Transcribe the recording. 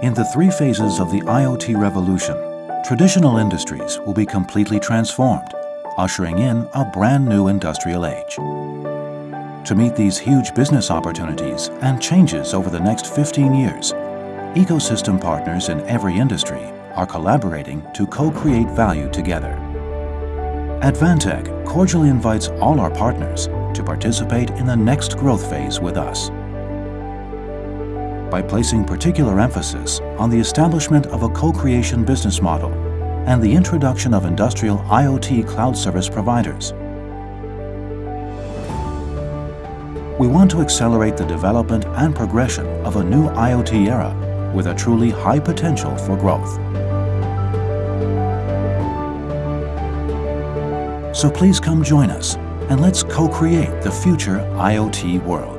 In the three phases of the IoT revolution, traditional industries will be completely transformed, ushering in a brand new industrial age. To meet these huge business opportunities and changes over the next 15 years, ecosystem partners in every industry are collaborating to co-create value together. Advantech cordially invites all our partners to participate in the next growth phase with us. By placing particular emphasis on the establishment of a co-creation business model and the introduction of industrial IoT cloud service providers, we want to accelerate the development and progression of a new IoT era with a truly high potential for growth. So please come join us and let's co-create the future IoT world.